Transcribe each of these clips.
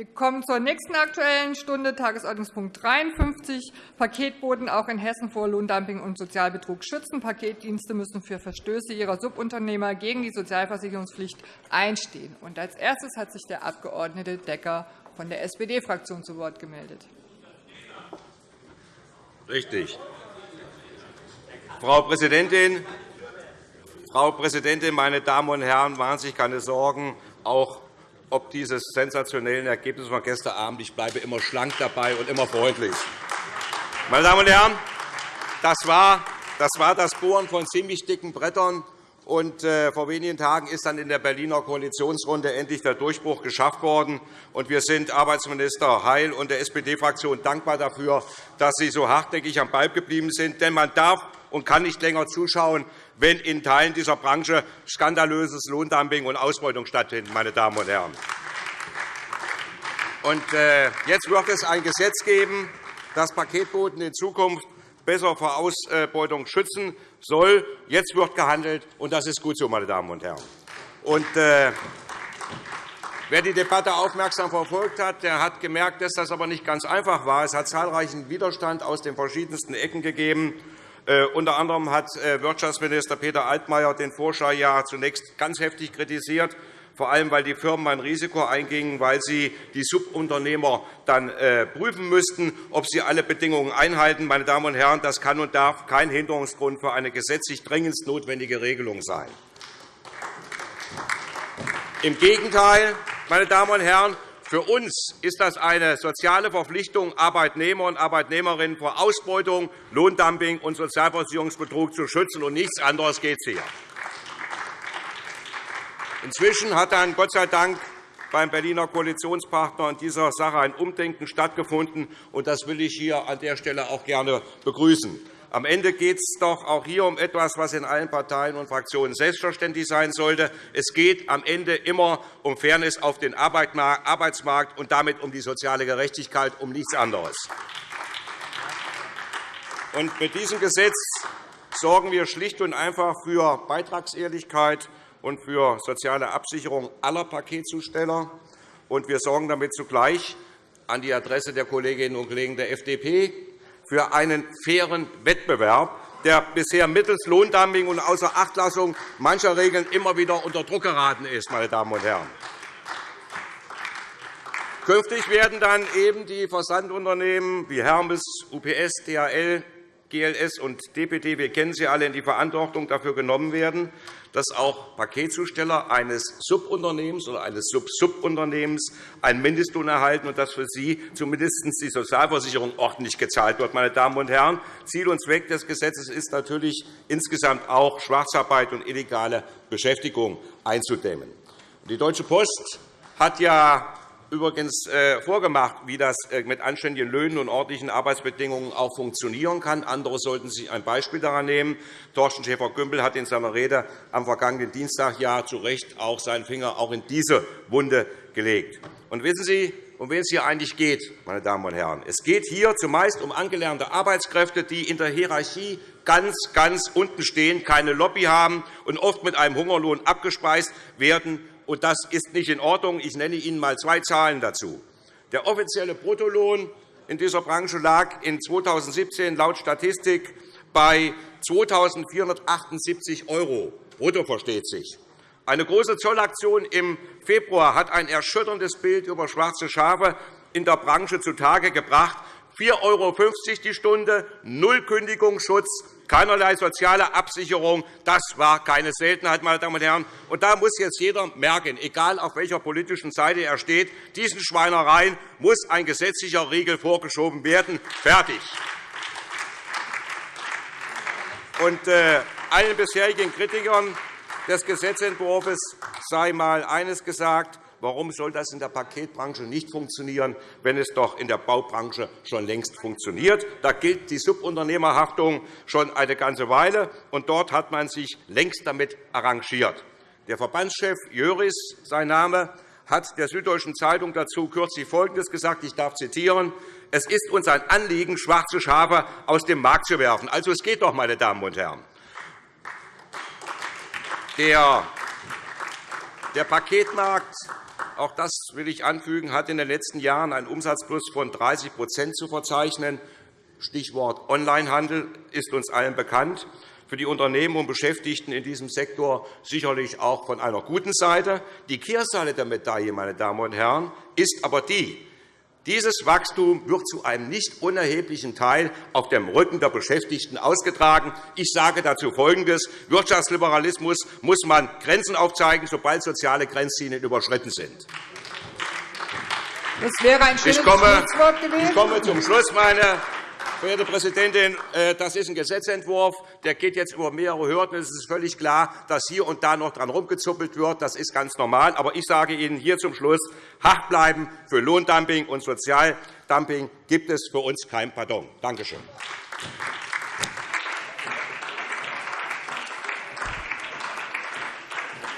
Wir kommen zur nächsten Aktuellen Stunde, Tagesordnungspunkt 53, Paketboten auch in Hessen vor Lohndumping und Sozialbetrug schützen. Paketdienste müssen für Verstöße ihrer Subunternehmer gegen die Sozialversicherungspflicht einstehen. Und als erstes hat sich der Abg. Decker von der SPD-Fraktion zu Wort gemeldet. Richtig. Frau Präsidentin, Frau Präsidentin, meine Damen und Herren! Machen Sie sich keine Sorgen, auch ob dieses sensationellen Ergebnis von gestern Abend. Ich bleibe immer schlank dabei und immer freundlich. Meine Damen und Herren, das war das, war das Bohren von ziemlich dicken Brettern. Und äh, vor wenigen Tagen ist dann in der Berliner Koalitionsrunde endlich der Durchbruch geschafft worden. Und wir sind Arbeitsminister Heil und der SPD-Fraktion dankbar dafür, dass Sie so hartnäckig am Ball geblieben sind. Denn man darf und kann nicht länger zuschauen, wenn in Teilen dieser Branche skandalöses Lohndumping und Ausbeutung stattfinden. Meine Damen und Herren. Äh, jetzt wird es ein Gesetz geben, das Paketboten in Zukunft besser vor Ausbeutung schützen soll. Jetzt wird gehandelt, und das ist gut so, meine Damen und Herren. Äh, Wer die Debatte aufmerksam verfolgt hat, der hat gemerkt, dass das aber nicht ganz einfach war. Es hat zahlreichen Widerstand aus den verschiedensten Ecken gegeben. Äh, unter anderem hat äh, Wirtschaftsminister Peter Altmaier den Vorschlag ja zunächst ganz heftig kritisiert, vor allem weil die Firmen ein Risiko eingingen, weil sie die Subunternehmer dann äh, prüfen müssten, ob sie alle Bedingungen einhalten. Meine Damen und Herren, das kann und darf kein Hinderungsgrund für eine gesetzlich dringendst notwendige Regelung sein. Im Gegenteil, meine Damen und Herren, für uns ist das eine soziale Verpflichtung, Arbeitnehmer und Arbeitnehmerinnen vor Ausbeutung, Lohndumping und Sozialversicherungsbetrug zu schützen. Und nichts anderes geht hier. Inzwischen hat dann Gott sei Dank beim Berliner Koalitionspartner in dieser Sache ein Umdenken stattgefunden. und Das will ich hier an der Stelle auch gerne begrüßen. Am Ende geht es doch auch hier um etwas, was in allen Parteien und Fraktionen selbstverständlich sein sollte. Es geht am Ende immer um Fairness auf den Arbeitsmarkt und damit um die soziale Gerechtigkeit, um nichts anderes. Und mit diesem Gesetz sorgen wir schlicht und einfach für Beitragsehrlichkeit und für soziale Absicherung aller Paketzusteller. Und wir sorgen damit zugleich an die Adresse der Kolleginnen und Kollegen der FDP für einen fairen Wettbewerb, der bisher mittels Lohndumping und Außerachtlassung mancher Regeln immer wieder unter Druck geraten ist. Meine Damen und Herren. Künftig werden dann eben die Versandunternehmen wie Hermes, UPS, DHL, GLS und DPD, wir kennen sie alle, in die Verantwortung dafür genommen werden, dass auch Paketzusteller eines Subunternehmens oder eines Sub-Subunternehmens einen Mindestlohn erhalten und dass für sie zumindest die Sozialversicherung ordentlich gezahlt wird. Meine Damen und Herren, Ziel und Zweck des Gesetzes ist natürlich insgesamt auch, Schwarzarbeit und illegale Beschäftigung einzudämmen. Die Deutsche Post hat ja übrigens äh, vorgemacht, wie das äh, mit anständigen Löhnen und ordentlichen Arbeitsbedingungen auch funktionieren kann. Andere sollten sich ein Beispiel daran nehmen. Thorsten Schäfer-Gümbel hat in seiner Rede am vergangenen Dienstag ja zu Recht auch seinen Finger auch in diese Wunde gelegt. Und wissen Sie, um wen es hier eigentlich geht, meine Damen und Herren? Es geht hier zumeist um angelernte Arbeitskräfte, die in der Hierarchie ganz, ganz unten stehen, keine Lobby haben und oft mit einem Hungerlohn abgespeist werden und das ist nicht in Ordnung. Ich nenne Ihnen einmal zwei Zahlen dazu. Der offizielle Bruttolohn in dieser Branche lag in 2017 laut Statistik bei 2.478 € brutto, versteht sich. Eine große Zollaktion im Februar hat ein erschütterndes Bild über schwarze Schafe in der Branche zutage gebracht. 4,50 € die Stunde, null Kündigungsschutz, keinerlei soziale Absicherung. Das war keine Seltenheit, meine Damen und Herren. Und da muss jetzt jeder merken, egal auf welcher politischen Seite er steht, diesen Schweinereien muss ein gesetzlicher Riegel vorgeschoben werden. Fertig. Und äh, allen bisherigen Kritikern des Gesetzentwurfs sei einmal eines gesagt. Warum soll das in der Paketbranche nicht funktionieren, wenn es doch in der Baubranche schon längst funktioniert? Da gilt die Subunternehmerhaftung schon eine ganze Weile, und dort hat man sich längst damit arrangiert. Der Verbandschef Jöris, sein Name, hat der Süddeutschen Zeitung dazu kürzlich Folgendes gesagt. Ich darf zitieren. Es ist uns ein Anliegen, schwarze Schafe aus dem Markt zu werfen. Also, es geht doch, meine Damen und Herren. Der Paketmarkt auch das will ich anfügen, hat in den letzten Jahren einen Umsatzplus von 30 zu verzeichnen. Stichwort Onlinehandel ist uns allen bekannt. Für die Unternehmen und Beschäftigten in diesem Sektor sicherlich auch von einer guten Seite. Die Kehrseite der Medaille, meine Damen und Herren, ist aber die, dieses Wachstum wird zu einem nicht unerheblichen Teil auf dem Rücken der Beschäftigten ausgetragen. Ich sage dazu Folgendes. Wirtschaftsliberalismus muss man Grenzen aufzeigen, sobald soziale Grenzlinien überschritten sind. Das wäre ein schönes ich komme, Ich komme zum Schluss, meine Verehrte Präsidentin, äh, das ist ein Gesetzentwurf, der geht jetzt über mehrere Hürden. Es ist völlig klar, dass hier und da noch dran rumgezuppelt wird. Das ist ganz normal. Aber ich sage Ihnen hier zum Schluss, hart bleiben für Lohndumping und Sozialdumping gibt es für uns kein Pardon. Danke schön.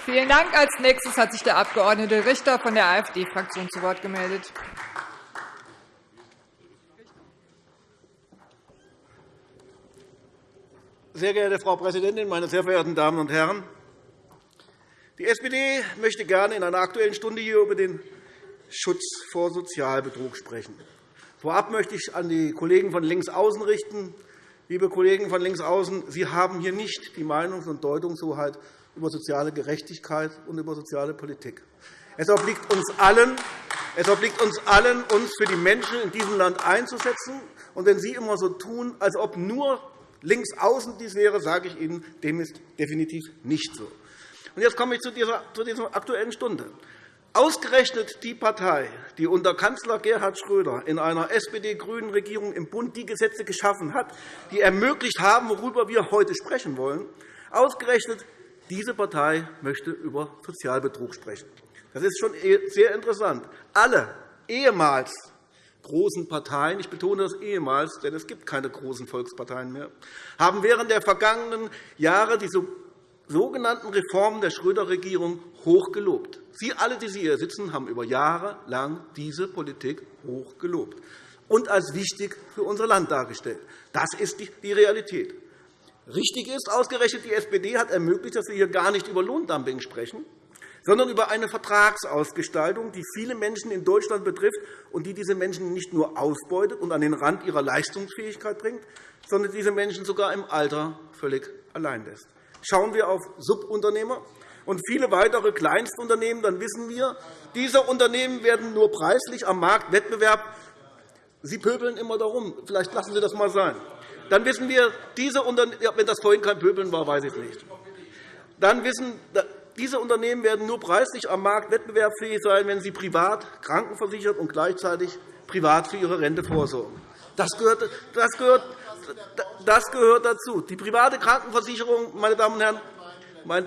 Vielen Dank. Als nächstes hat sich der Abg. Richter von der AfD-Fraktion zu Wort gemeldet. Sehr geehrte Frau Präsidentin, meine sehr verehrten Damen und Herren! Die SPD möchte gerne in einer Aktuellen Stunde hier über den Schutz vor Sozialbetrug sprechen. Vorab möchte ich an die Kollegen von Linksaußen richten. Liebe Kollegen von Linksaußen, Sie haben hier nicht die Meinungs- und Deutungshoheit über soziale Gerechtigkeit und über soziale Politik. Es obliegt uns allen, es obliegt uns allen, uns für die Menschen in diesem Land einzusetzen. Und wenn Sie immer so tun, als ob nur links außen dies wäre, sage ich Ihnen, dem ist definitiv nicht so. Jetzt komme ich zu dieser, zu dieser Aktuellen Stunde. Ausgerechnet die Partei, die unter Kanzler Gerhard Schröder in einer SPD-grünen Regierung im Bund die Gesetze geschaffen hat, die ermöglicht haben, worüber wir heute sprechen wollen, ausgerechnet diese Partei möchte über Sozialbetrug sprechen. Das ist schon sehr interessant. Alle ehemals großen Parteien, ich betone das ehemals, denn es gibt keine großen Volksparteien mehr, haben während der vergangenen Jahre die sogenannten Reformen der Schröder-Regierung hochgelobt. Sie alle, die Sie hier sitzen, haben über Jahre lang diese Politik hochgelobt und als wichtig für unser Land dargestellt. Das ist die Realität. Richtig ist, ausgerechnet die SPD hat ermöglicht, dass wir hier gar nicht über Lohndumping sprechen, sondern über eine Vertragsausgestaltung, die viele Menschen in Deutschland betrifft und die diese Menschen nicht nur ausbeutet und an den Rand ihrer Leistungsfähigkeit bringt, sondern diese Menschen sogar im Alter völlig allein lässt. Schauen wir auf Subunternehmer und viele weitere Kleinstunternehmen, dann wissen wir, diese Unternehmen werden nur preislich am Marktwettbewerb Sie pöbeln immer darum. Vielleicht lassen Sie das einmal sein. Dann wissen wir, diese Unternehmen, wenn das vorhin kein Pöbeln war, weiß ich nicht. Dann wissen, diese Unternehmen werden nur preislich am Markt wettbewerbsfähig sein, wenn sie privat krankenversichert und gleichzeitig privat für ihre Rente vorsorgen. Das gehört, das gehört, das gehört dazu. Die private Krankenversicherung, meine Damen und Herren,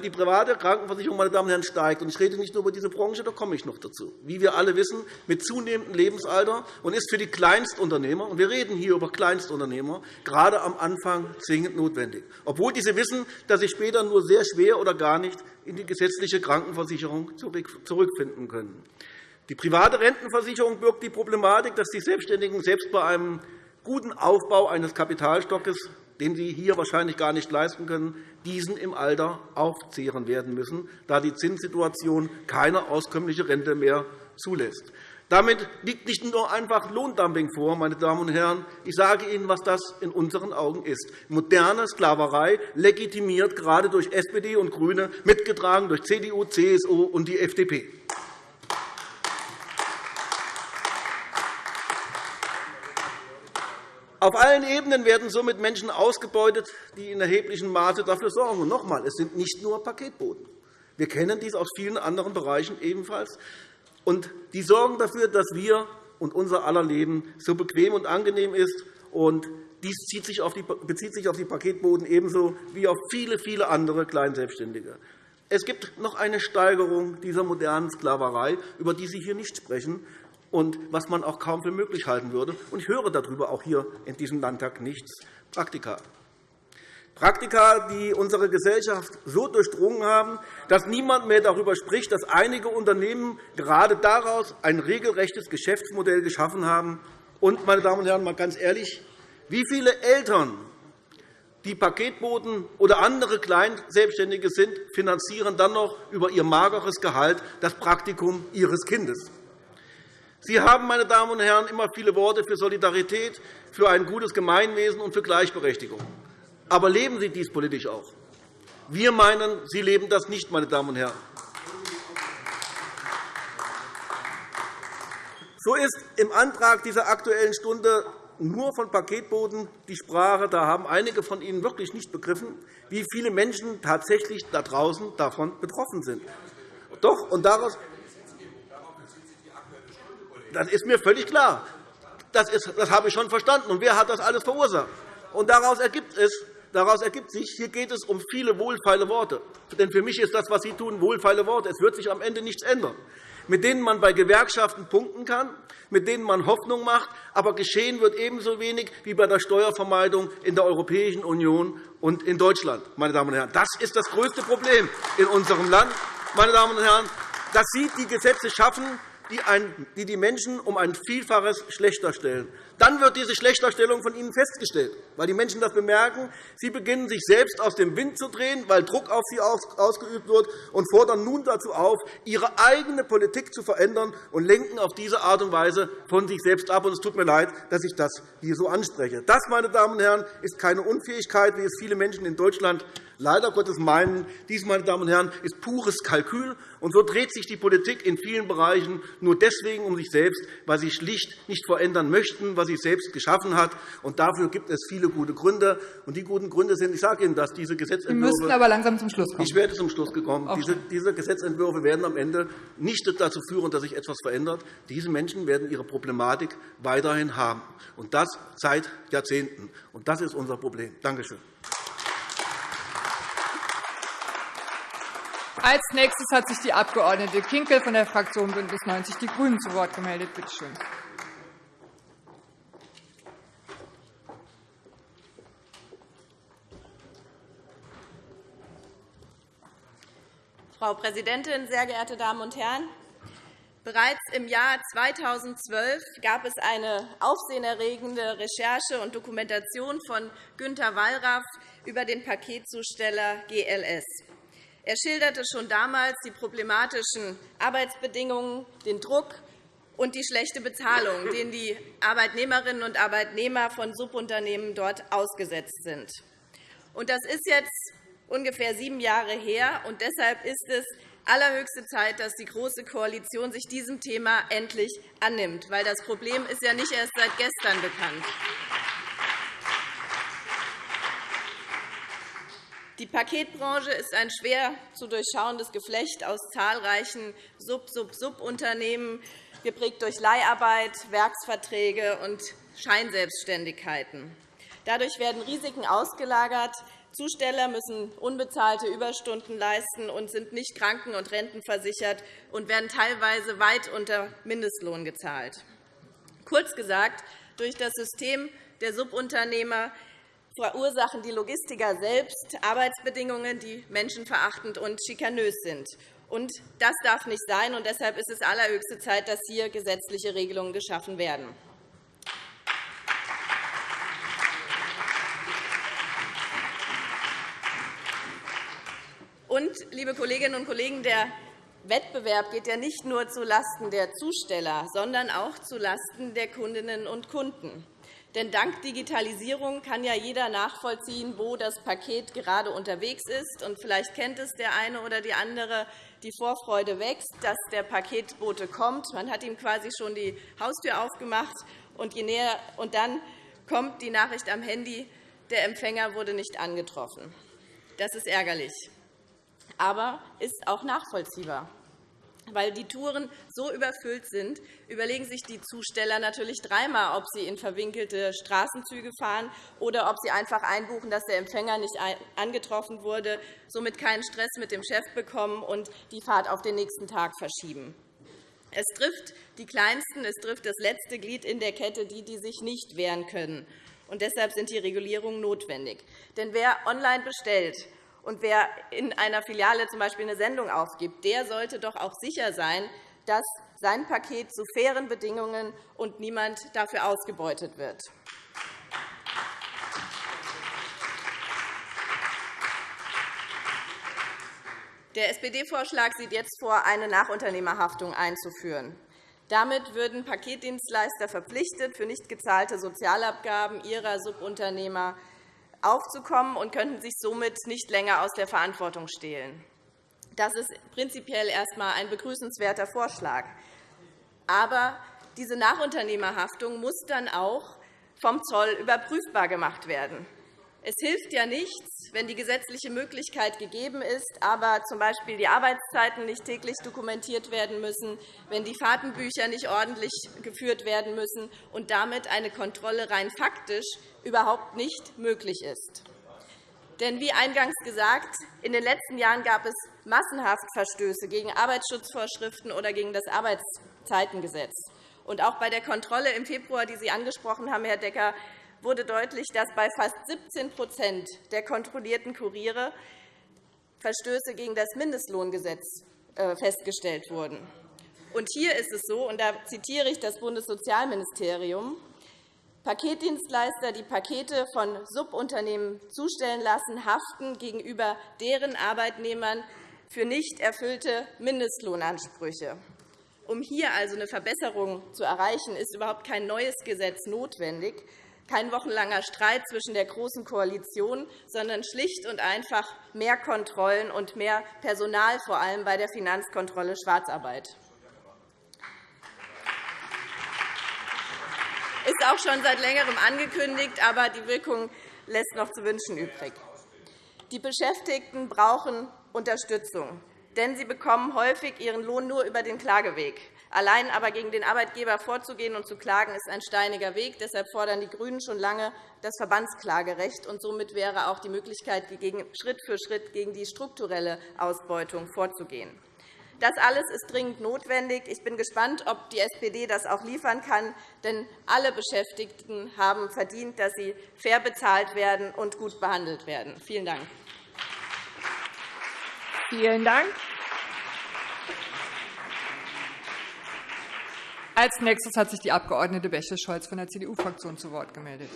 die private Krankenversicherung meine Damen und Herren, steigt. Ich rede nicht nur über diese Branche, da komme ich noch dazu. Wie wir alle wissen, mit zunehmendem Lebensalter und ist für die Kleinstunternehmer, und wir reden hier über Kleinstunternehmer, gerade am Anfang zwingend notwendig, obwohl diese wissen, dass sie später nur sehr schwer oder gar nicht in die gesetzliche Krankenversicherung zurückfinden können. Die private Rentenversicherung birgt die Problematik, dass die Selbstständigen selbst bei einem guten Aufbau eines Kapitalstockes den sie hier wahrscheinlich gar nicht leisten können, diesen im Alter aufzehren werden müssen, da die Zinssituation keine auskömmliche Rente mehr zulässt. Damit liegt nicht nur einfach Lohndumping vor, meine Damen und Herren. Ich sage Ihnen, was das in unseren Augen ist. Moderne Sklaverei, legitimiert gerade durch SPD und GRÜNE, mitgetragen durch CDU, CSU und die FDP. Auf allen Ebenen werden somit Menschen ausgebeutet, die in erheblichem Maße dafür sorgen. Und noch einmal, es sind nicht nur Paketboten. Wir kennen dies aus vielen anderen Bereichen ebenfalls. Und die sorgen dafür, dass wir und unser aller Leben so bequem und angenehm ist. Und dies bezieht sich auf die Paketboten ebenso wie auf viele, viele andere Kleinselbstständige. Es gibt noch eine Steigerung dieser modernen Sklaverei, über die Sie hier nicht sprechen und was man auch kaum für möglich halten würde. Ich höre darüber auch hier in diesem Landtag nichts. Praktika. Praktika, die unsere Gesellschaft so durchdrungen haben, dass niemand mehr darüber spricht, dass einige Unternehmen gerade daraus ein regelrechtes Geschäftsmodell geschaffen haben. Und, meine Damen und Herren, mal ganz ehrlich, wie viele Eltern die Paketboten oder andere Kleinselbstständige sind, finanzieren dann noch über ihr mageres Gehalt das Praktikum ihres Kindes. Sie haben, meine Damen und Herren, immer viele Worte für Solidarität, für ein gutes Gemeinwesen und für Gleichberechtigung. Aber leben Sie dies politisch auch? Wir meinen, Sie leben das nicht, meine Damen und Herren. So ist im Antrag dieser Aktuellen Stunde nur von Paketboten die Sprache. Da haben einige von Ihnen wirklich nicht begriffen, wie viele Menschen tatsächlich da draußen davon betroffen sind. Doch, und daraus das ist mir völlig klar. Das, ist, das habe ich schon verstanden. Und wer hat das alles verursacht? Und daraus ergibt es, Daraus ergibt sich, hier geht es um viele wohlfeile Worte. Denn für mich ist das, was Sie tun, wohlfeile Worte. Es wird sich am Ende nichts ändern mit denen man bei Gewerkschaften punkten kann, mit denen man Hoffnung macht. Aber geschehen wird ebenso wenig wie bei der Steuervermeidung in der Europäischen Union und in Deutschland. Meine Damen und Herren. Das ist das größte Problem in unserem Land. Meine Damen und Herren, dass Sie die Gesetze schaffen, die die Menschen um ein Vielfaches schlechter stellen. Dann wird diese Schlechterstellung von Ihnen festgestellt, weil die Menschen das bemerken. Sie beginnen, sich selbst aus dem Wind zu drehen, weil Druck auf sie ausgeübt wird, und fordern nun dazu auf, ihre eigene Politik zu verändern und lenken auf diese Art und Weise von sich selbst ab. Es tut mir leid, dass ich das hier so anspreche. Das, meine Damen und Herren, ist keine Unfähigkeit, wie es viele Menschen in Deutschland leider Gottes meinen. Dies, meine Damen und Herren, ist pures Kalkül. Und so dreht sich die Politik in vielen Bereichen nur deswegen um sich selbst, weil sie schlicht nicht verändern möchten, was sie selbst geschaffen hat. Und dafür gibt es viele gute Gründe. Und die guten Gründe sind, ich sage Ihnen dass diese Gesetzentwürfe. Sie müssen aber langsam zum Schluss kommen. Ich werde zum Schluss gekommen. Diese, diese Gesetzentwürfe werden am Ende nicht dazu führen, dass sich etwas verändert. Diese Menschen werden ihre Problematik weiterhin haben. Und das seit Jahrzehnten. Und das ist unser Problem. Danke schön. Als nächstes hat sich die Abg. Kinkel von der Fraktion BÜNDNIS 90 die GRÜNEN zu Wort gemeldet. Bitte schön. Frau Präsidentin, sehr geehrte Damen und Herren! Bereits im Jahr 2012 gab es eine aufsehenerregende Recherche und Dokumentation von Günter Wallraff über den Paketzusteller GLS. Er schilderte schon damals die problematischen Arbeitsbedingungen, den Druck und die schlechte Bezahlung, denen die Arbeitnehmerinnen und Arbeitnehmer von Subunternehmen dort ausgesetzt sind. Das ist jetzt ungefähr sieben Jahre her. und Deshalb ist es allerhöchste Zeit, dass die Große Koalition sich diesem Thema endlich annimmt. weil Das Problem ist ja nicht erst seit gestern bekannt. Die Paketbranche ist ein schwer zu durchschauendes Geflecht aus zahlreichen Sub-Sub-Subunternehmen, geprägt durch Leiharbeit, Werksverträge und Scheinselbstständigkeiten. Dadurch werden Risiken ausgelagert. Zusteller müssen unbezahlte Überstunden leisten und sind nicht kranken- und rentenversichert und werden teilweise weit unter Mindestlohn gezahlt. Kurz gesagt, durch das System der Subunternehmer verursachen die Logistiker selbst Arbeitsbedingungen, die menschenverachtend und schikanös sind. Und das darf nicht sein. Und deshalb ist es allerhöchste Zeit, dass hier gesetzliche Regelungen geschaffen werden. Und, liebe Kolleginnen und Kollegen, der Wettbewerb geht ja nicht nur zulasten der Zusteller, sondern auch zulasten der Kundinnen und Kunden. Denn dank Digitalisierung kann ja jeder nachvollziehen, wo das Paket gerade unterwegs ist. Und vielleicht kennt es der eine oder die andere. Die Vorfreude wächst, dass der Paketbote kommt. Man hat ihm quasi schon die Haustür aufgemacht. Und, je näher, und dann kommt die Nachricht am Handy, der Empfänger wurde nicht angetroffen. Das ist ärgerlich, aber ist auch nachvollziehbar. Weil die Touren so überfüllt sind, überlegen sich die Zusteller natürlich dreimal, ob sie in verwinkelte Straßenzüge fahren oder ob sie einfach einbuchen, dass der Empfänger nicht angetroffen wurde, somit keinen Stress mit dem Chef bekommen und die Fahrt auf den nächsten Tag verschieben. Es trifft die Kleinsten, es trifft das letzte Glied in der Kette, die, die sich nicht wehren können. Und deshalb sind die Regulierungen notwendig. Denn wer online bestellt, und wer in einer Filiale zum Beispiel eine Sendung aufgibt, der sollte doch auch sicher sein, dass sein Paket zu fairen Bedingungen und niemand dafür ausgebeutet wird. Der SPD-Vorschlag sieht jetzt vor, eine Nachunternehmerhaftung einzuführen. Damit würden Paketdienstleister verpflichtet, für nicht gezahlte Sozialabgaben ihrer Subunternehmer aufzukommen und könnten sich somit nicht länger aus der Verantwortung stehlen. Das ist prinzipiell erst einmal ein begrüßenswerter Vorschlag. Aber diese Nachunternehmerhaftung muss dann auch vom Zoll überprüfbar gemacht werden. Es hilft ja nichts, wenn die gesetzliche Möglichkeit gegeben ist, aber z.B. die Arbeitszeiten nicht täglich dokumentiert werden müssen, wenn die Fahrtenbücher nicht ordentlich geführt werden müssen und damit eine Kontrolle rein faktisch überhaupt nicht möglich ist. Denn wie eingangs gesagt, in den letzten Jahren gab es massenhaft Verstöße gegen Arbeitsschutzvorschriften oder gegen das Arbeitszeitengesetz. Und auch bei der Kontrolle im Februar, die Sie angesprochen haben, Herr Decker, wurde deutlich, dass bei fast 17% der kontrollierten Kuriere Verstöße gegen das Mindestlohngesetz äh, festgestellt wurden. Und hier ist es so, und da zitiere ich das Bundessozialministerium, Paketdienstleister, die Pakete von Subunternehmen zustellen lassen, haften gegenüber deren Arbeitnehmern für nicht erfüllte Mindestlohnansprüche. Um hier also eine Verbesserung zu erreichen, ist überhaupt kein neues Gesetz notwendig, kein wochenlanger Streit zwischen der Großen Koalition, sondern schlicht und einfach mehr Kontrollen und mehr Personal, vor allem bei der Finanzkontrolle Schwarzarbeit. ist auch schon seit Längerem angekündigt, aber die Wirkung lässt noch zu wünschen übrig. Die Beschäftigten brauchen Unterstützung, denn sie bekommen häufig ihren Lohn nur über den Klageweg. Allein aber gegen den Arbeitgeber vorzugehen und zu klagen, ist ein steiniger Weg. Deshalb fordern die GRÜNEN schon lange das Verbandsklagerecht. Und somit wäre auch die Möglichkeit, Schritt für Schritt gegen die strukturelle Ausbeutung vorzugehen. Das alles ist dringend notwendig. Ich bin gespannt, ob die SPD das auch liefern kann. Denn alle Beschäftigten haben verdient, dass sie fair bezahlt werden und gut behandelt werden. Vielen Dank. Vielen Dank. Als nächstes hat sich die Abg. Bäche-Scholz von der CDU-Fraktion zu Wort gemeldet.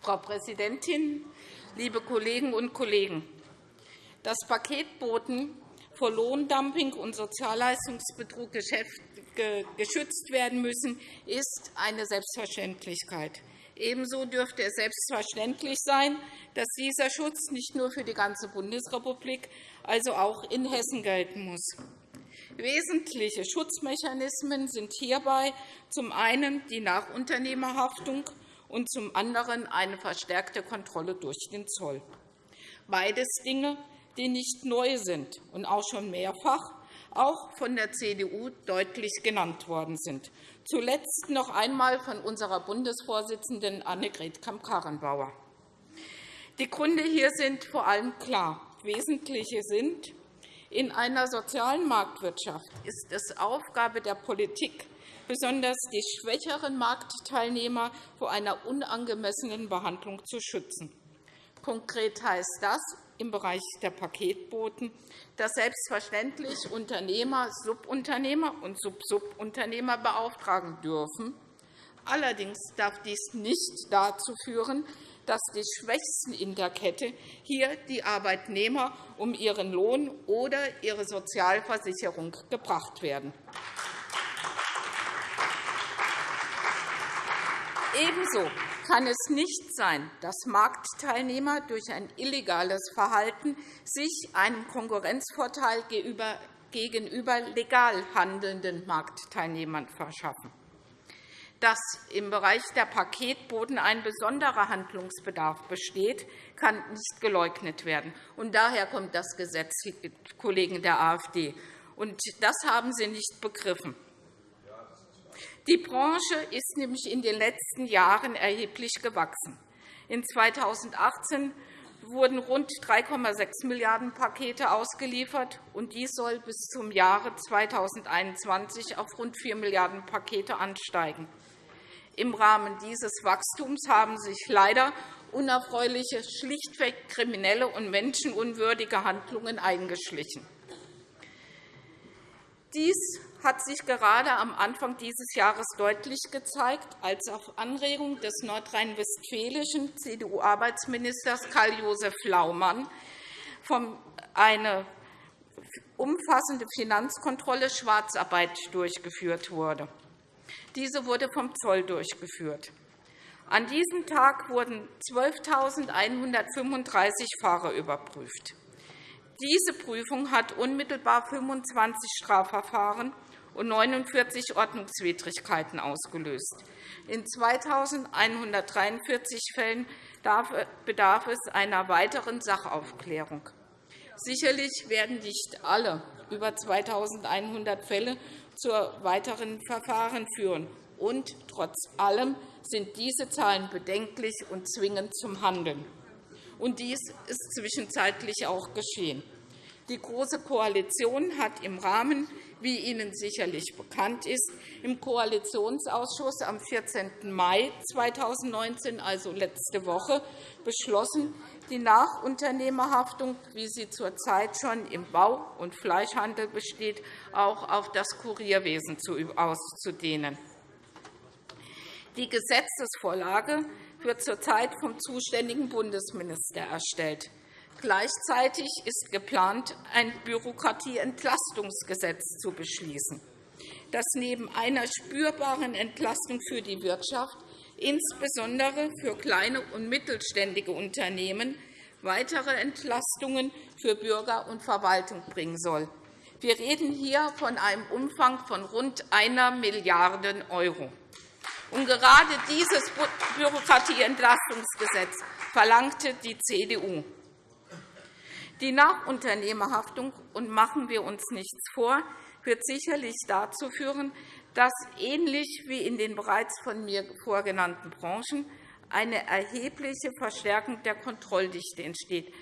Frau Präsidentin, liebe Kolleginnen und Kollegen! Das Paketboten vor Lohndumping und Sozialleistungsbetrug geschützt werden müssen, ist eine Selbstverständlichkeit. Ebenso dürfte es selbstverständlich sein, dass dieser Schutz nicht nur für die ganze Bundesrepublik, also auch in Hessen gelten muss. Wesentliche Schutzmechanismen sind hierbei zum einen die Nachunternehmerhaftung und zum anderen eine verstärkte Kontrolle durch den Zoll. Beides Dinge, die nicht neu sind und auch schon mehrfach auch von der CDU deutlich genannt worden sind, zuletzt noch einmal von unserer Bundesvorsitzenden Annegret Kramp-Karrenbauer. Die Gründe hier sind vor allem klar. Wesentliche sind, in einer sozialen Marktwirtschaft ist es Aufgabe der Politik, besonders die schwächeren Marktteilnehmer vor einer unangemessenen Behandlung zu schützen. Konkret heißt das im Bereich der Paketboten, dass selbstverständlich Unternehmer Subunternehmer und Subsubunternehmer beauftragen dürfen. Allerdings darf dies nicht dazu führen, dass die Schwächsten in der Kette hier die Arbeitnehmer um ihren Lohn oder ihre Sozialversicherung gebracht werden. Ebenso kann es nicht sein, dass Marktteilnehmer durch ein illegales Verhalten sich einen Konkurrenzvorteil gegenüber legal handelnden Marktteilnehmern verschaffen. Dass im Bereich der Paketboten ein besonderer Handlungsbedarf besteht, kann nicht geleugnet werden. Und daher kommt das Gesetz, Kollegen der AfD. Und das haben Sie nicht begriffen. Die Branche ist nämlich in den letzten Jahren erheblich gewachsen. In 2018 wurden rund 3,6 Milliarden Pakete ausgeliefert, und dies soll bis zum Jahre 2021 auf rund 4 Milliarden Pakete ansteigen. Im Rahmen dieses Wachstums haben sich leider unerfreuliche, schlichtweg kriminelle und menschenunwürdige Handlungen eingeschlichen. Dies hat sich gerade am Anfang dieses Jahres deutlich gezeigt, als auf Anregung des nordrhein-westfälischen CDU-Arbeitsministers Karl-Josef Laumann eine umfassende Finanzkontrolle Schwarzarbeit durchgeführt wurde. Diese wurde vom Zoll durchgeführt. An diesem Tag wurden 12.135 Fahrer überprüft. Diese Prüfung hat unmittelbar 25 Strafverfahren und 49 Ordnungswidrigkeiten ausgelöst. In 2.143 Fällen bedarf es einer weiteren Sachaufklärung. Sicherlich werden nicht alle über 2.100 Fälle zu weiteren Verfahren führen. Und trotz allem sind diese Zahlen bedenklich und zwingend zum Handeln. Und dies ist zwischenzeitlich auch geschehen. Die Große Koalition hat im Rahmen, wie Ihnen sicherlich bekannt ist, im Koalitionsausschuss am 14. Mai 2019, also letzte Woche, beschlossen, die Nachunternehmerhaftung, wie sie zurzeit schon im Bau- und Fleischhandel besteht, auch auf das Kurierwesen auszudehnen. Die Gesetzesvorlage wird zurzeit vom zuständigen Bundesminister erstellt. Gleichzeitig ist geplant, ein Bürokratieentlastungsgesetz zu beschließen, das neben einer spürbaren Entlastung für die Wirtschaft insbesondere für kleine und mittelständige Unternehmen weitere Entlastungen für Bürger und Verwaltung bringen soll. Wir reden hier von einem Umfang von rund 1 Milliarde €. Und gerade dieses Bürokratieentlastungsgesetz verlangte die CDU. Die Nachunternehmerhaftung, und machen wir uns nichts vor, wird sicherlich dazu führen, dass ähnlich wie in den bereits von mir vorgenannten Branchen eine erhebliche Verstärkung der Kontrolldichte entsteht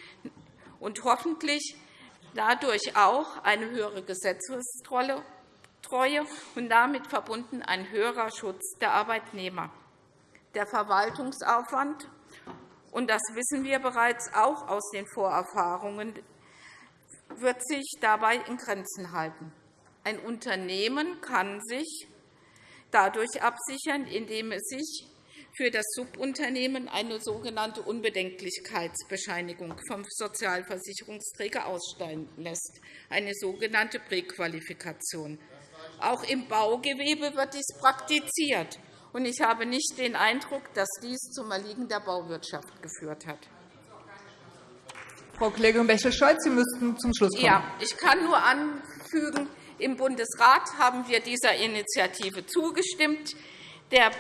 und hoffentlich dadurch auch eine höhere Gesetzestreue und damit verbunden ein höherer Schutz der Arbeitnehmer. Der Verwaltungsaufwand, und das wissen wir bereits auch aus den Vorerfahrungen, wird sich dabei in Grenzen halten. Ein Unternehmen kann sich dadurch absichern, indem es sich für das Subunternehmen eine sogenannte Unbedenklichkeitsbescheinigung vom Sozialversicherungsträger ausstellen lässt, eine sogenannte Präqualifikation. Auch im Baugewebe wird dies praktiziert. Ich habe nicht den Eindruck, dass dies zum Erliegen der Bauwirtschaft geführt hat. Frau Kollegin Bächle-Scholz, Sie müssten zum Schluss kommen. Ja, ich kann nur anfügen, im Bundesrat haben wir dieser Initiative zugestimmt. Der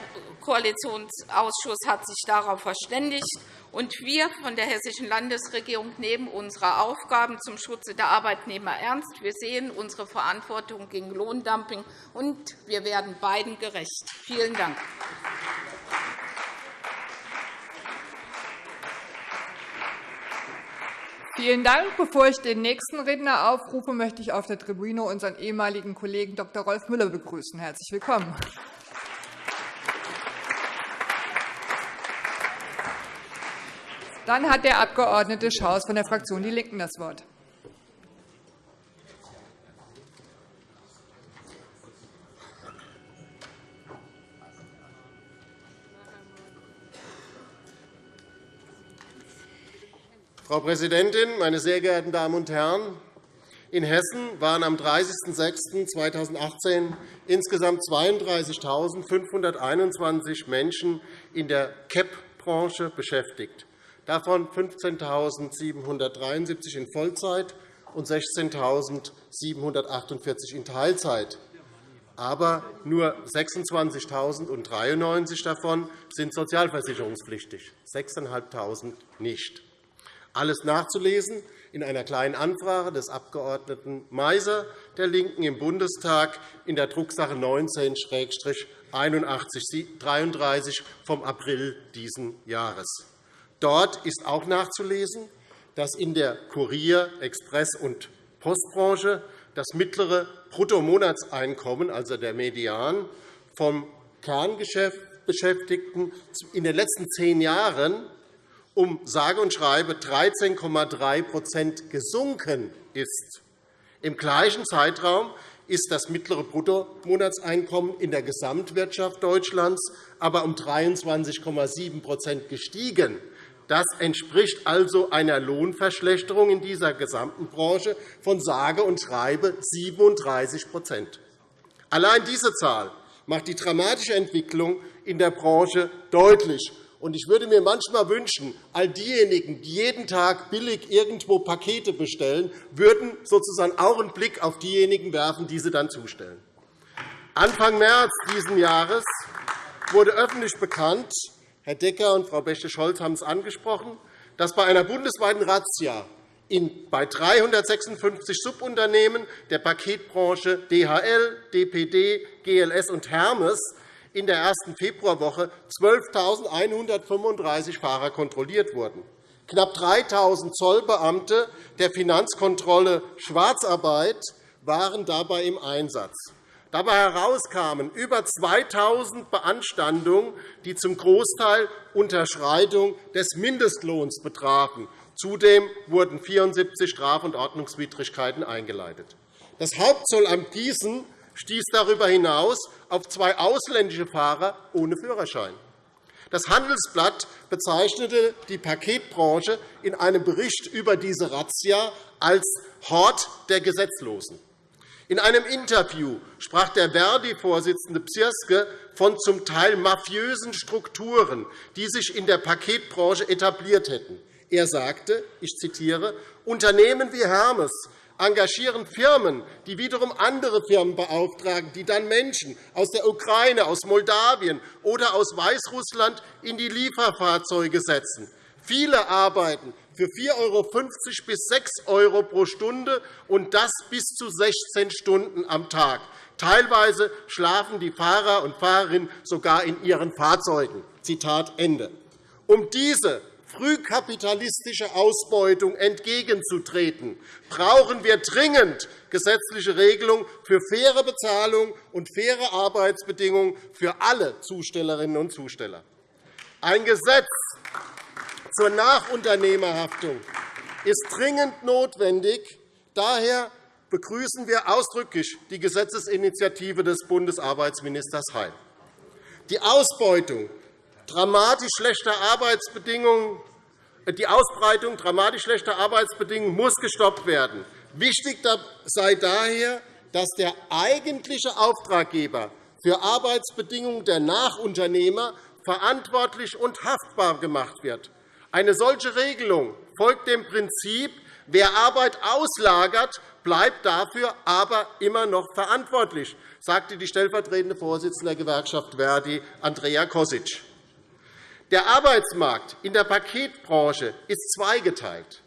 Koalitionsausschuss hat sich darauf verständigt. Und wir von der Hessischen Landesregierung nehmen unsere Aufgaben zum Schutze der Arbeitnehmer ernst. Wir sehen unsere Verantwortung gegen Lohndumping, und wir werden beiden gerecht. Vielen Dank. Vielen Dank. Bevor ich den nächsten Redner aufrufe, möchte ich auf der Tribüne unseren ehemaligen Kollegen Dr. Rolf Müller begrüßen. Herzlich willkommen. Dann hat der Abg. Schaus von der Fraktion DIE LINKEN das Wort. Frau Präsidentin, meine sehr geehrten Damen und Herren! In Hessen waren am 30.06.2018 insgesamt 32.521 Menschen in der CAP-Branche beschäftigt, davon 15.773 in Vollzeit und 16.748 in Teilzeit. Aber nur 26.093 davon sind sozialversicherungspflichtig, 6.500 nicht. Alles nachzulesen in einer Kleinen Anfrage des Abg. Meiser der LINKEN im Bundestag in der Drucksache 19-8133 vom April dieses Jahres. Dort ist auch nachzulesen, dass in der Kurier-, Express- und Postbranche das mittlere Bruttomonatseinkommen, also der Median, vom Kerngeschäftsbeschäftigten in den letzten zehn Jahren um sage und schreibe 13,3% gesunken ist. Im gleichen Zeitraum ist das mittlere Bruttomonatseinkommen in der Gesamtwirtschaft Deutschlands aber um 23,7% gestiegen. Das entspricht also einer Lohnverschlechterung in dieser gesamten Branche von sage und schreibe 37% Allein diese Zahl macht die dramatische Entwicklung in der Branche deutlich. Ich würde mir manchmal wünschen, all diejenigen, die jeden Tag billig irgendwo Pakete bestellen, würden sozusagen auch einen Blick auf diejenigen werfen, die sie dann zustellen. Anfang März dieses Jahres wurde öffentlich bekannt, Herr Decker und Frau Bächte-Scholz haben es angesprochen, dass bei einer bundesweiten Razzia bei 356 Subunternehmen der Paketbranche DHL, DPD, GLS und Hermes in der ersten Februarwoche 12.135 Fahrer kontrolliert wurden. Knapp 3.000 Zollbeamte der Finanzkontrolle Schwarzarbeit waren dabei im Einsatz. Dabei herauskamen über 2.000 Beanstandungen, die zum Großteil Unterschreitung des Mindestlohns betrafen. Zudem wurden 74 Straf- und Ordnungswidrigkeiten eingeleitet. Das Hauptzollamt Gießen stieß darüber hinaus auf zwei ausländische Fahrer ohne Führerschein. Das Handelsblatt bezeichnete die Paketbranche in einem Bericht über diese Razzia als Hort der Gesetzlosen. In einem Interview sprach der Verdi-Vorsitzende Psirske von zum Teil mafiösen Strukturen, die sich in der Paketbranche etabliert hätten. Er sagte, ich zitiere, Unternehmen wie Hermes engagieren Firmen, die wiederum andere Firmen beauftragen, die dann Menschen aus der Ukraine, aus Moldawien oder aus Weißrussland in die Lieferfahrzeuge setzen. Viele arbeiten für 4,50 € bis 6 € pro Stunde, und das bis zu 16 Stunden am Tag. Teilweise schlafen die Fahrer und Fahrerinnen sogar in ihren Fahrzeugen. Zitat Ende. Um diese frühkapitalistische Ausbeutung entgegenzutreten, brauchen wir dringend gesetzliche Regelungen für faire Bezahlung und faire Arbeitsbedingungen für alle Zustellerinnen und Zusteller. Ein Gesetz zur Nachunternehmerhaftung ist dringend notwendig. Daher begrüßen wir ausdrücklich die Gesetzesinitiative des Bundesarbeitsministers Heil. Die Ausbeutung dramatisch schlechter Arbeitsbedingungen die Ausbreitung dramatisch schlechter Arbeitsbedingungen muss gestoppt werden. Wichtig sei daher, dass der eigentliche Auftraggeber für Arbeitsbedingungen der Nachunternehmer verantwortlich und haftbar gemacht wird. Eine solche Regelung folgt dem Prinzip, wer Arbeit auslagert, bleibt dafür aber immer noch verantwortlich, sagte die stellvertretende Vorsitzende der Gewerkschaft Verdi, Andrea Kosic. Der Arbeitsmarkt in der Paketbranche ist zweigeteilt.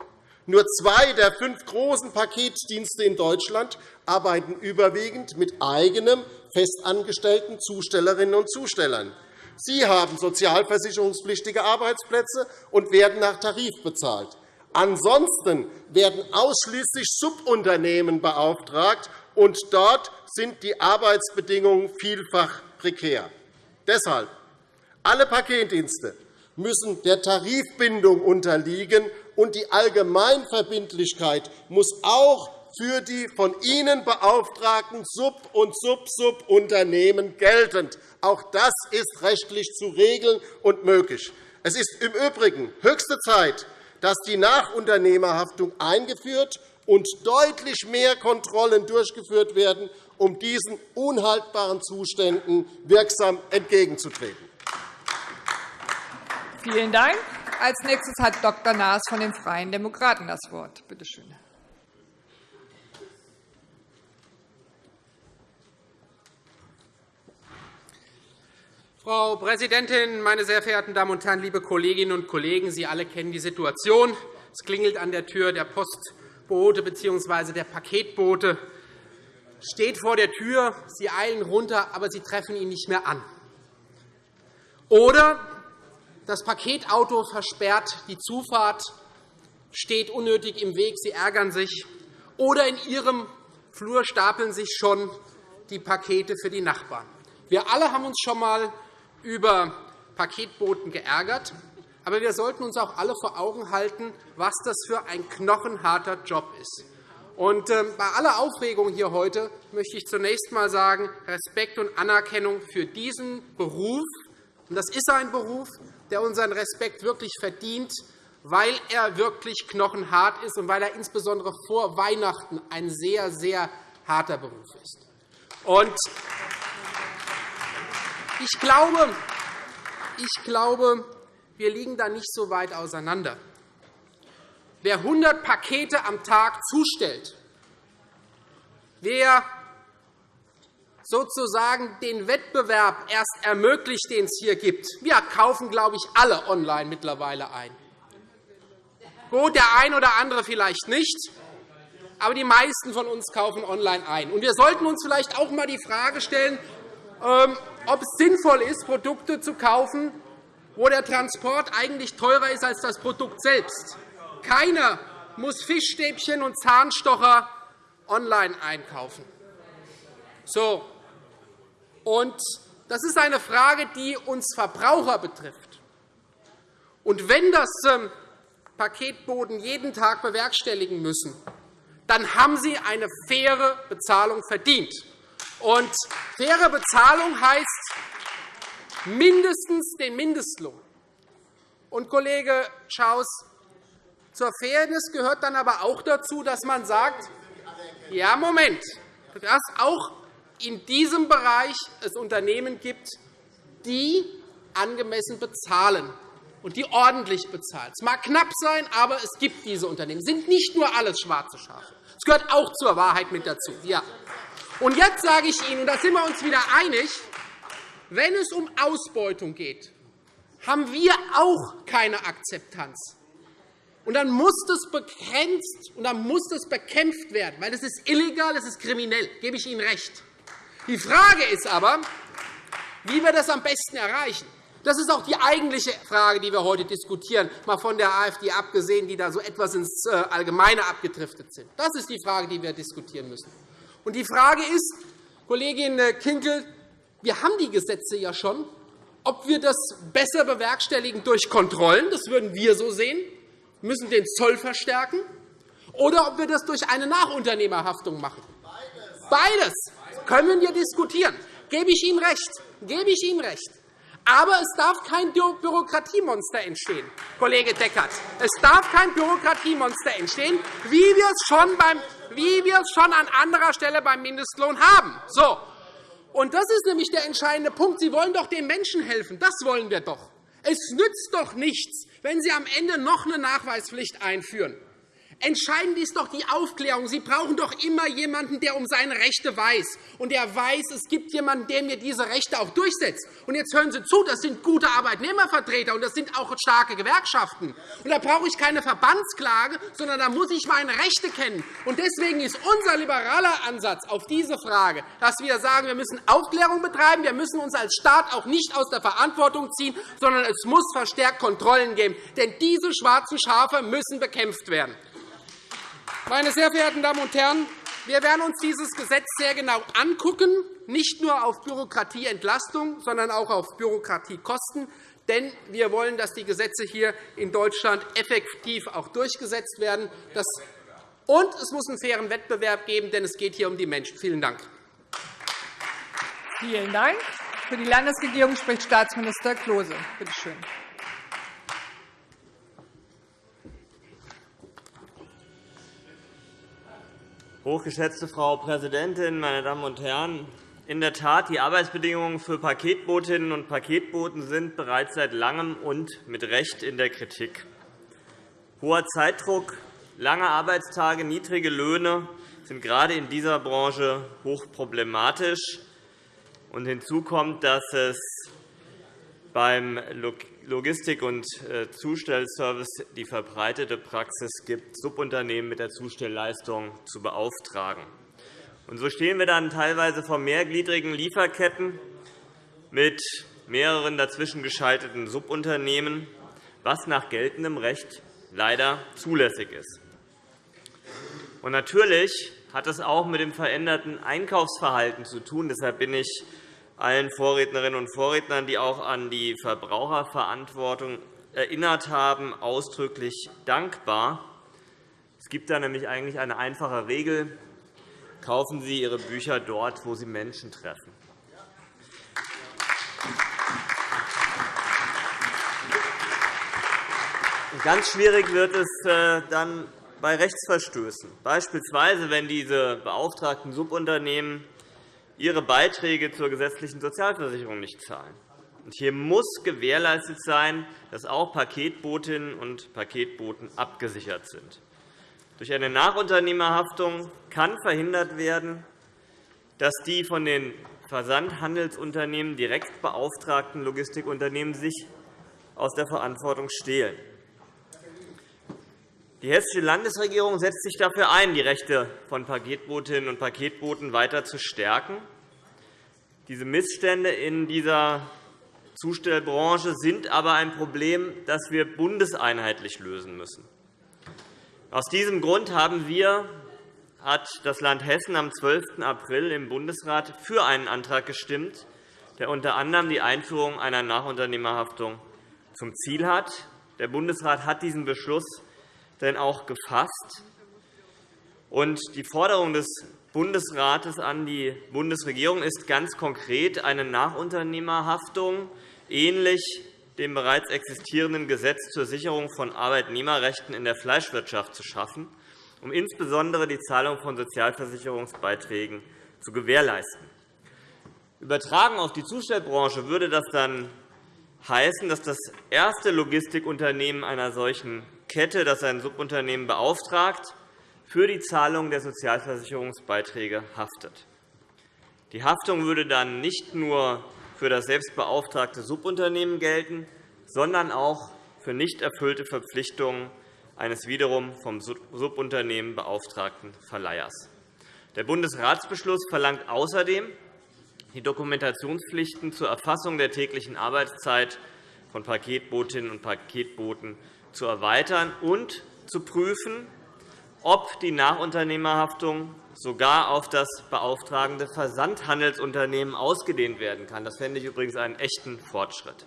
Nur zwei der fünf großen Paketdienste in Deutschland arbeiten überwiegend mit eigenem festangestellten Zustellerinnen und Zustellern. Sie haben sozialversicherungspflichtige Arbeitsplätze und werden nach Tarif bezahlt. Ansonsten werden ausschließlich Subunternehmen beauftragt, und dort sind die Arbeitsbedingungen vielfach prekär. Deshalb alle Paketdienste müssen der Tarifbindung unterliegen, und die Allgemeinverbindlichkeit muss auch für die von Ihnen beauftragten Sub- und Sub-Sub-Unternehmen geltend. Auch das ist rechtlich zu regeln und möglich. Es ist im Übrigen höchste Zeit, dass die Nachunternehmerhaftung eingeführt und deutlich mehr Kontrollen durchgeführt werden, um diesen unhaltbaren Zuständen wirksam entgegenzutreten. Vielen Dank. Als nächstes hat Dr. Naas von den Freien Demokraten das Wort. Bitte schön. Frau Präsidentin, meine sehr verehrten Damen und Herren, liebe Kolleginnen und Kollegen! Sie alle kennen die Situation. Es klingelt an der Tür. Der Postbote bzw. der Paketbote steht vor der Tür. Sie eilen runter, aber Sie treffen ihn nicht mehr an. Oder das Paketauto versperrt die Zufahrt, steht unnötig im Weg, Sie ärgern sich. Oder in Ihrem Flur stapeln sich schon die Pakete für die Nachbarn. Wir alle haben uns schon einmal über Paketboten geärgert. Aber wir sollten uns auch alle vor Augen halten, was das für ein knochenharter Job ist. Und ähm, bei aller Aufregung hier heute möchte ich zunächst einmal sagen, Respekt und Anerkennung für diesen Beruf. Und das ist ein Beruf, der unseren Respekt wirklich verdient, weil er wirklich knochenhart ist und weil er insbesondere vor Weihnachten ein sehr, sehr harter Beruf ist. Und ich glaube, ich glaube, wir liegen da nicht so weit auseinander. Wer 100 Pakete am Tag zustellt, wer sozusagen den Wettbewerb erst ermöglicht, den es hier gibt. Wir kaufen, glaube ich, alle online mittlerweile ein. Gut, der ein oder andere vielleicht nicht, aber die meisten von uns kaufen online ein. Und wir sollten uns vielleicht auch einmal die Frage stellen, ähm, ob es sinnvoll ist, Produkte zu kaufen, wo der Transport eigentlich teurer ist als das Produkt selbst. Keiner muss Fischstäbchen und Zahnstocher online einkaufen. So. Und das ist eine Frage, die uns Verbraucher betrifft. Und wenn das ähm, Paketboden jeden Tag bewerkstelligen müssen, dann haben sie eine faire Bezahlung verdient. Und faire Bezahlung heißt mindestens den Mindestlohn. Und, Kollege Schaus, zur Fairness gehört dann aber auch dazu, dass man sagt, ja, Moment, dass auch in diesem Bereich es Unternehmen gibt, die angemessen bezahlen und die ordentlich bezahlen. Es mag knapp sein, aber es gibt diese Unternehmen. Es sind nicht nur alles schwarze Schafe. Es gehört auch zur Wahrheit mit dazu. Ja. Und jetzt sage ich Ihnen, und da sind wir uns wieder einig, wenn es um Ausbeutung geht, haben wir auch keine Akzeptanz. Und dann muss das begrenzt und dann muss das bekämpft werden, weil das ist illegal, das ist kriminell. Da gebe ich Ihnen recht. Die Frage ist aber, wie wir das am besten erreichen. Das ist auch die eigentliche Frage, die wir heute diskutieren, mal von der AfD abgesehen, die da so etwas ins äh, Allgemeine abgedriftet sind. Das ist die Frage, die wir diskutieren müssen. Und die Frage ist, Kollegin Kinkel, wir haben die Gesetze ja schon. Ob wir das besser bewerkstelligen durch Kontrollen, das würden wir so sehen müssen den Zoll verstärken, oder ob wir das durch eine Nachunternehmerhaftung machen. Beides können wir diskutieren. Gebe ich Ihnen recht. Gebe ich Ihnen recht. Aber es darf kein Bürokratiemonster entstehen, Kollege Deckert. Es darf kein Bürokratiemonster entstehen, wie wir es schon, beim, wie wir es schon an anderer Stelle beim Mindestlohn haben. So. Und das ist nämlich der entscheidende Punkt. Sie wollen doch den Menschen helfen. Das wollen wir doch. Es nützt doch nichts, wenn Sie am Ende noch eine Nachweispflicht einführen. Entscheidend ist doch die Aufklärung. Sie brauchen doch immer jemanden, der um seine Rechte weiß und der weiß, es gibt jemanden, der mir diese Rechte auch durchsetzt. Und jetzt hören Sie zu, das sind gute Arbeitnehmervertreter und das sind auch starke Gewerkschaften. Und da brauche ich keine Verbandsklage, sondern da muss ich meine Rechte kennen. Und deswegen ist unser liberaler Ansatz auf diese Frage, dass wir sagen, wir müssen Aufklärung betreiben, wir müssen uns als Staat auch nicht aus der Verantwortung ziehen, sondern es muss verstärkt Kontrollen geben. Denn diese schwarzen Schafe müssen bekämpft werden. Meine sehr verehrten Damen und Herren, wir werden uns dieses Gesetz sehr genau angucken, nicht nur auf Bürokratieentlastung, sondern auch auf Bürokratiekosten. Denn wir wollen, dass die Gesetze hier in Deutschland effektiv auch durchgesetzt werden. Und es muss einen fairen Wettbewerb geben, denn es geht hier um die Menschen. Vielen Dank. Vielen Dank. Für die Landesregierung spricht Staatsminister Klose. Bitte schön. Hochgeschätzte Frau Präsidentin, meine Damen und Herren! In der Tat, die Arbeitsbedingungen für Paketbotinnen und Paketboten sind bereits seit Langem und mit Recht in der Kritik. Hoher Zeitdruck, lange Arbeitstage, niedrige Löhne sind gerade in dieser Branche hochproblematisch. Hinzu kommt, dass es beim Logistik- und äh, Zustellservice die verbreitete Praxis gibt, Subunternehmen mit der Zustellleistung zu beauftragen. Und so stehen wir dann teilweise vor mehrgliedrigen Lieferketten mit mehreren dazwischen geschalteten Subunternehmen, was nach geltendem Recht leider zulässig ist. Und natürlich hat es auch mit dem veränderten Einkaufsverhalten zu tun. Deshalb bin ich allen Vorrednerinnen und Vorrednern, die auch an die Verbraucherverantwortung erinnert haben, ausdrücklich dankbar. Es gibt da nämlich eigentlich eine einfache Regel. Kaufen Sie Ihre Bücher dort, wo Sie Menschen treffen. Ganz schwierig wird es äh, dann bei Rechtsverstößen, beispielsweise wenn diese beauftragten Subunternehmen ihre Beiträge zur gesetzlichen Sozialversicherung nicht zahlen. Hier muss gewährleistet sein, dass auch Paketbotinnen und Paketboten abgesichert sind. Durch eine Nachunternehmerhaftung kann verhindert werden, dass die von den Versandhandelsunternehmen direkt beauftragten Logistikunternehmen sich aus der Verantwortung stehlen. Die Hessische Landesregierung setzt sich dafür ein, die Rechte von Paketbotinnen und Paketboten weiter zu stärken. Diese Missstände in dieser Zustellbranche sind aber ein Problem, das wir bundeseinheitlich lösen müssen. Aus diesem Grund haben wir, hat das Land Hessen am 12. April im Bundesrat für einen Antrag gestimmt, der unter anderem die Einführung einer Nachunternehmerhaftung zum Ziel hat. Der Bundesrat hat diesen Beschluss denn auch gefasst. Die Forderung des Bundesrates an die Bundesregierung ist ganz konkret eine Nachunternehmerhaftung ähnlich dem bereits existierenden Gesetz zur Sicherung von Arbeitnehmerrechten in der Fleischwirtschaft zu schaffen, um insbesondere die Zahlung von Sozialversicherungsbeiträgen zu gewährleisten. Übertragen auf die Zustellbranche würde das dann heißen, dass das erste Logistikunternehmen einer solchen Kette, das ein Subunternehmen beauftragt, für die Zahlung der Sozialversicherungsbeiträge haftet. Die Haftung würde dann nicht nur für das selbstbeauftragte Subunternehmen gelten, sondern auch für nicht erfüllte Verpflichtungen eines wiederum vom Subunternehmen beauftragten Verleihers. Der Bundesratsbeschluss verlangt außerdem, die Dokumentationspflichten zur Erfassung der täglichen Arbeitszeit von Paketbotinnen und Paketboten zu erweitern und zu prüfen, ob die Nachunternehmerhaftung sogar auf das beauftragende Versandhandelsunternehmen ausgedehnt werden kann. Das fände ich übrigens einen echten Fortschritt.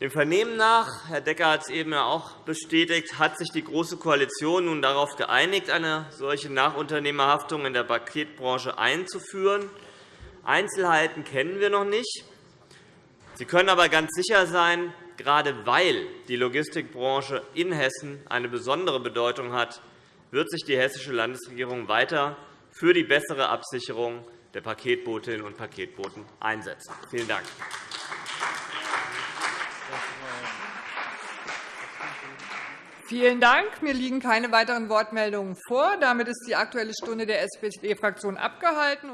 Dem Vernehmen nach, Herr Decker hat es eben auch bestätigt, hat sich die Große Koalition nun darauf geeinigt, eine solche Nachunternehmerhaftung in der Paketbranche einzuführen. Einzelheiten kennen wir noch nicht. Sie können aber ganz sicher sein, gerade weil die Logistikbranche in Hessen eine besondere Bedeutung hat, wird sich die Hessische Landesregierung weiter für die bessere Absicherung der Paketbotinnen und Paketboten einsetzen. Vielen Dank. Vielen Dank. Mir liegen keine weiteren Wortmeldungen vor. Damit ist die Aktuelle Stunde der SPD-Fraktion abgehalten.